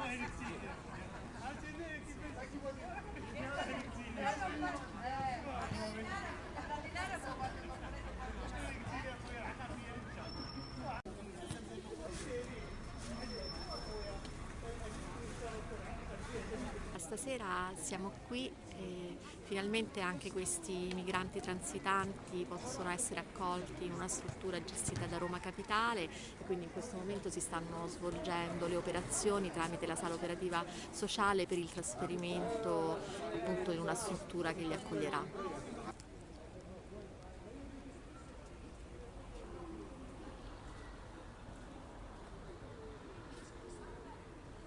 Hayır, Stasera siamo qui e finalmente anche questi migranti transitanti possono essere accolti in una struttura gestita da Roma Capitale e quindi in questo momento si stanno svolgendo le operazioni tramite la sala operativa sociale per il trasferimento appunto in una struttura che li accoglierà.